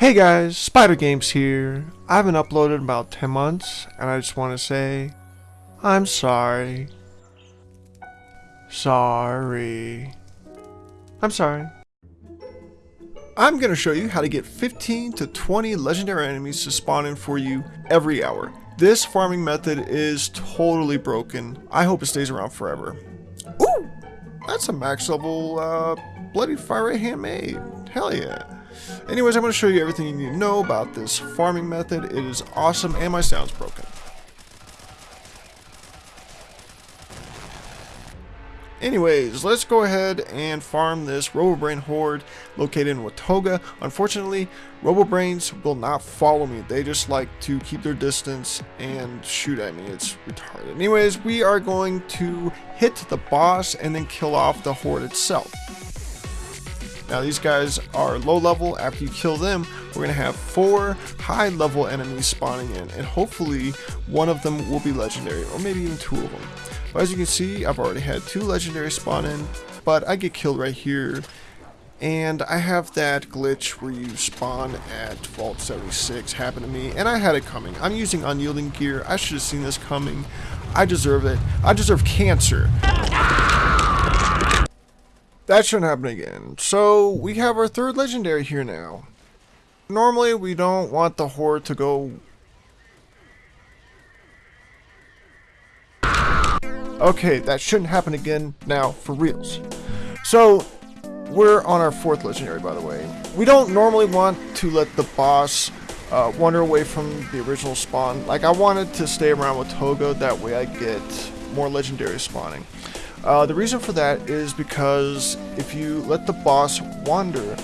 Hey guys, Spider Games here. I haven't uploaded in about 10 months, and I just want to say, I'm sorry. Sorry. I'm sorry. I'm going to show you how to get 15 to 20 legendary enemies to spawn in for you every hour. This farming method is totally broken. I hope it stays around forever. Ooh! That's a max level uh, Bloody Fire handmade. Hell yeah. Anyways, I'm going to show you everything you need to know about this farming method. It is awesome and my sound's broken. Anyways, let's go ahead and farm this Robobrain horde located in Watoga. Unfortunately, Robobrains will not follow me. They just like to keep their distance and shoot at me. It's retarded. Anyways, we are going to hit the boss and then kill off the horde itself. Now these guys are low level. After you kill them, we're to have four high level enemies spawning in. And hopefully one of them will be legendary or maybe even two of them. But as you can see, I've already had two legendary spawn in, but I get killed right here. And I have that glitch where you spawn at Vault 76 happen to me, and I had it coming. I'm using unyielding gear. I should have seen this coming. I deserve it. I deserve cancer. That shouldn't happen again. So, we have our third legendary here now. Normally, we don't want the horde to go Okay, that shouldn't happen again now, for reals. So, we're on our fourth legendary, by the way. We don't normally want to let the boss uh, wander away from the original spawn. Like, I wanted to stay around Watoga, that way I get more legendary spawning. Uh, the reason for that is because if you let the boss wander,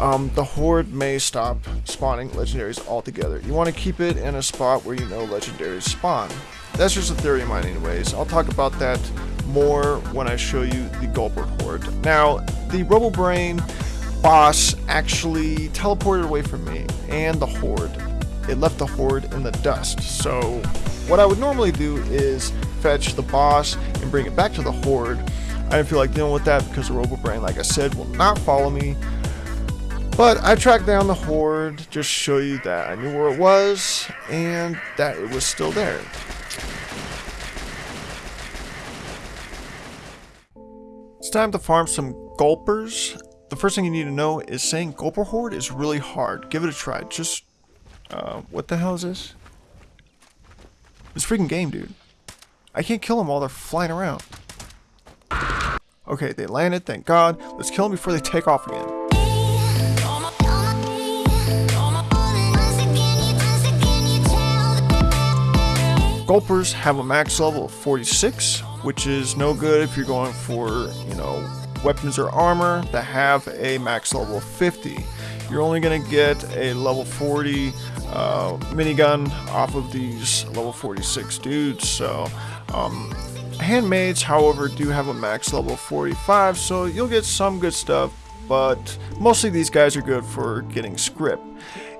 um, the horde may stop spawning legendaries altogether. You want to keep it in a spot where you know legendaries spawn. That's just a theory of mine anyways. I'll talk about that more when I show you the Gulper Horde. Now, the Robobrain boss actually teleported away from me and the Horde. It left the Horde in the dust. So, what I would normally do is fetch the boss and bring it back to the Horde. I didn't feel like dealing with that because the Robobrain, like I said, will not follow me. But I tracked down the Horde, just show you that I knew where it was, and that it was still there. It's time to farm some gulpers. The first thing you need to know is saying gulper horde is really hard. Give it a try. Just, uh, what the hell is this? This freaking game, dude. I can't kill them while they're flying around. Okay, they landed, thank god. Let's kill them before they take off again. Gulpers have a max level of 46, which is no good if you're going for, you know, weapons or armor that have a max level 50. You're only going to get a level 40 uh, minigun off of these level 46 dudes, so um, handmades, however, do have a max level 45, so you'll get some good stuff, but mostly these guys are good for getting script.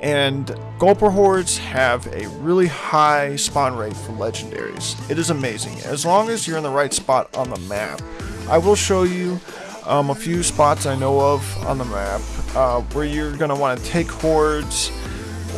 And Gulper Hordes have a really high spawn rate for legendaries. It is amazing, as long as you're in the right spot on the map. I will show you um, a few spots I know of on the map uh, where you're going to want to take hordes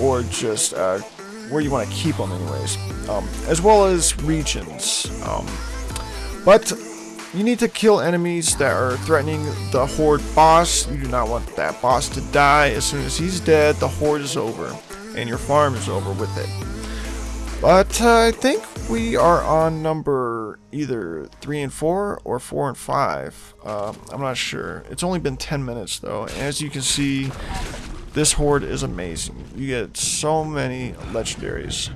or just uh, where you want to keep them anyways, um, as well as regions. Um, but you need to kill enemies that are threatening the Horde boss. You do not want that boss to die. As soon as he's dead, the Horde is over. And your farm is over with it. But uh, I think we are on number either 3 and 4 or 4 and 5. Uh, I'm not sure. It's only been 10 minutes though. As you can see, this Horde is amazing. You get so many legendaries.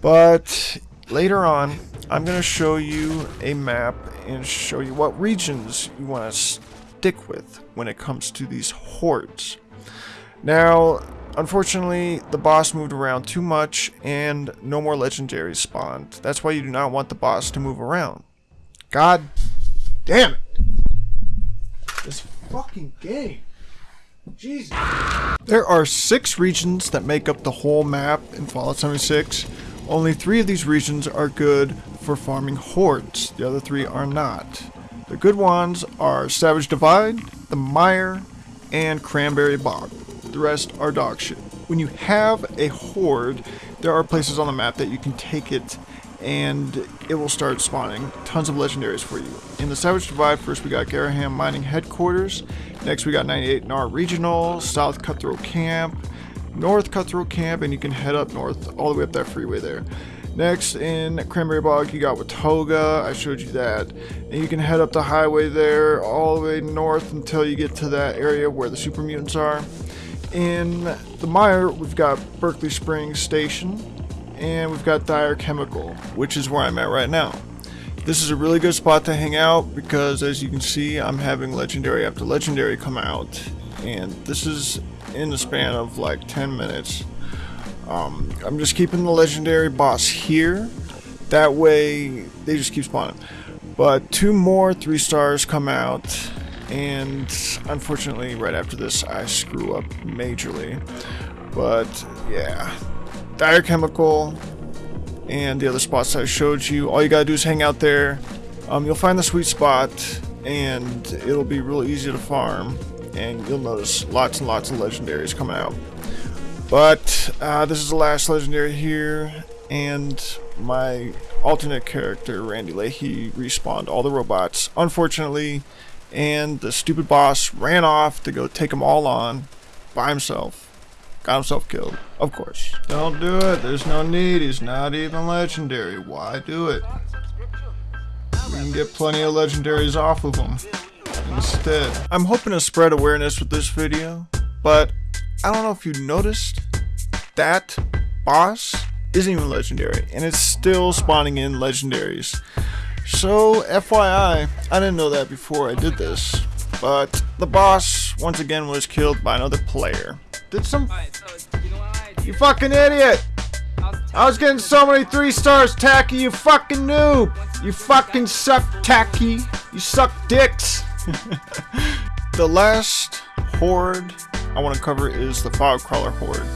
But later on, I'm going to show you a map and show you what regions you want to stick with when it comes to these hordes. Now, unfortunately, the boss moved around too much and no more legendaries spawned. That's why you do not want the boss to move around. God damn it! This fucking game. Jesus. There are six regions that make up the whole map in Fallout 76. Only three of these regions are good for farming hordes. The other three are not. The good ones are Savage Divide, the Mire, and Cranberry Bog. The rest are dog shit. When you have a horde, there are places on the map that you can take it and it will start spawning tons of legendaries for you. In the Savage Divide, first we got Garrahan Mining Headquarters, next we got 98 NAR Regional, South Cutthroat Camp, North Cutthroat Camp, and you can head up north all the way up that freeway there. Next in Cranberry Bog, you got Watoga. I showed you that. And you can head up the highway there all the way north until you get to that area where the super mutants are. In the Mire, we've got Berkeley Springs Station, and we've got Dyer Chemical, which is where I'm at right now. This is a really good spot to hang out because as you can see, I'm having legendary after legendary come out, and this is in the span of like 10 minutes. Um, I'm just keeping the legendary boss here. That way, they just keep spawning. But two more three stars come out, and unfortunately, right after this, I screw up majorly. But yeah, Dyer Chemical and the other spots I showed you. All you gotta do is hang out there. Um, you'll find the sweet spot, and it'll be real easy to farm. And you'll notice lots and lots of legendaries coming out. But uh, this is the last legendary here, and my alternate character, Randy Leahy, respawned all the robots, unfortunately, and the stupid boss ran off to go take them all on by himself. Got himself killed, of course. Don't do it, there's no need, he's not even legendary. Why do it? We can get plenty of legendaries off of him instead. I'm hoping to spread awareness with this video, but I don't know if you noticed, that boss isn't even legendary, and it's still spawning in legendaries. So, FYI, I didn't know that before I did this, but the boss, once again, was killed by another player. Did some... You fucking idiot! I was getting so many three stars, Tacky, you fucking noob! You fucking suck, Tacky! You suck dicks! the last horde I want to cover is the Fog Crawler Horde.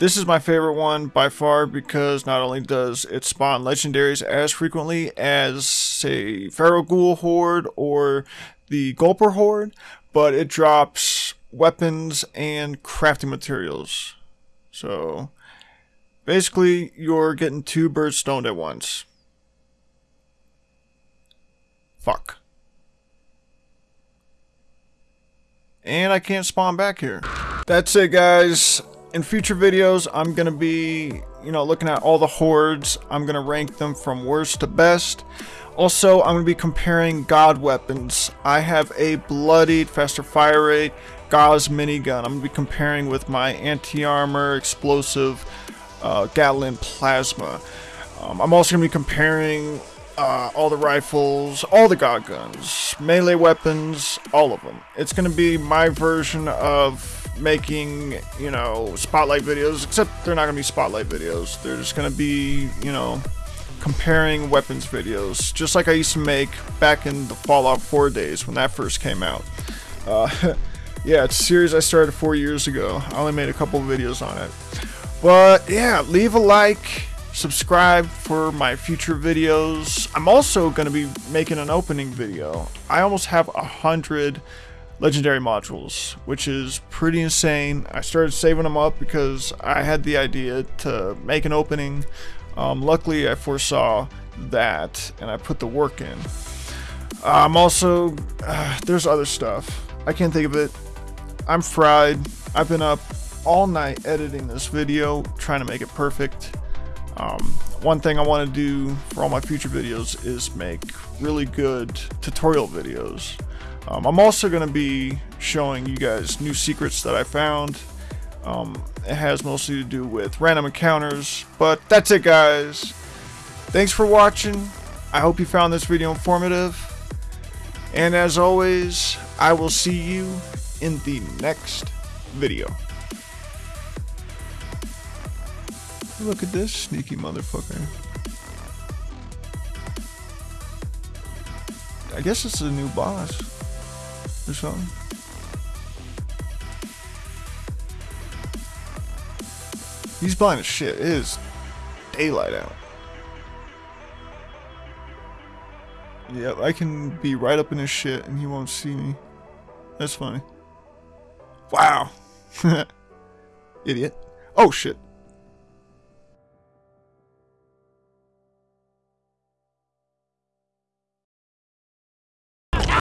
This is my favorite one by far because not only does it spawn legendaries as frequently as, say, Feral Ghoul Horde or the Gulper Horde, but it drops weapons and crafting materials. So, basically, you're getting two birds stoned at once. Fuck. and I can't spawn back here. That's it guys. In future videos, I'm going to be, you know, looking at all the hordes. I'm going to rank them from worst to best. Also, I'm going to be comparing God weapons. I have a bloodied, faster fire rate, Gauss minigun. I'm going to be comparing with my anti-armor, explosive, uh, Gatling plasma. Um, I'm also going to be comparing uh, all the rifles, all the god guns, melee weapons, all of them. It's going to be my version of making, you know, spotlight videos, except they're not going to be spotlight videos. They're just going to be, you know, comparing weapons videos, just like I used to make back in the Fallout 4 days when that first came out. Uh, yeah, it's a series I started four years ago. I only made a couple videos on it. But yeah, leave a like, subscribe for my future videos. I'm also going to be making an opening video. I almost have a hundred legendary modules, which is pretty insane. I started saving them up because I had the idea to make an opening. Um, luckily, I foresaw that and I put the work in. I'm also, uh, there's other stuff. I can't think of it. I'm fried. I've been up all night editing this video, trying to make it perfect. Um, one thing I want to do for all my future videos is make really good tutorial videos. Um, I'm also going to be showing you guys new secrets that I found. Um, it has mostly to do with random encounters, but that's it guys. Thanks for watching. I hope you found this video informative. And as always, I will see you in the next video. Look at this sneaky motherfucker. I guess it's a new boss. He's blind as shit. It is daylight out. Yep, I can be right up in his shit and he won't see me. That's funny. Wow. Idiot. Oh shit.